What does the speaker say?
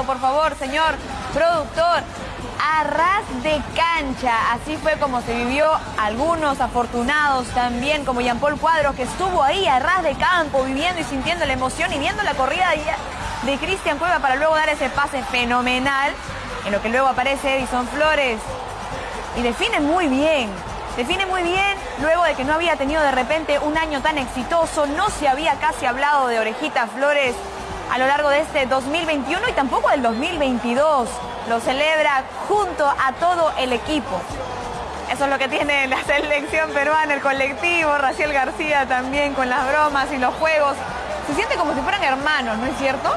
por favor, señor productor. A ras de cancha, así fue como se vivió algunos afortunados también, como Jean Paul Cuadros, que estuvo ahí a ras de campo, viviendo y sintiendo la emoción y viendo la corrida de, de Cristian Cueva para luego dar ese pase fenomenal, en lo que luego aparece Edison Flores y define muy bien. Define muy bien, luego de que no había tenido de repente un año tan exitoso, no se había casi hablado de Orejita Flores a lo largo de este 2021 y tampoco del 2022. Lo celebra junto a todo el equipo. Eso es lo que tiene la selección peruana, el colectivo, Raciel García también con las bromas y los juegos. Se siente como si fueran hermanos, ¿no es cierto?